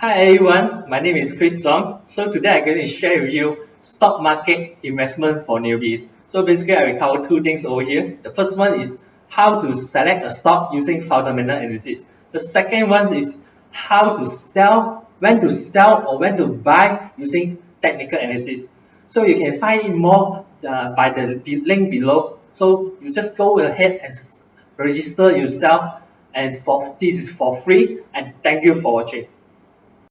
Hi everyone, my name is Chris Zhang. So today I'm going to share with you stock market investment for newbies. So basically I will cover two things over here. The first one is how to select a stock using fundamental analysis. The second one is how to sell, when to sell or when to buy using technical analysis. So you can find more uh, by the link below. So you just go ahead and register yourself and for this is for free and thank you for watching.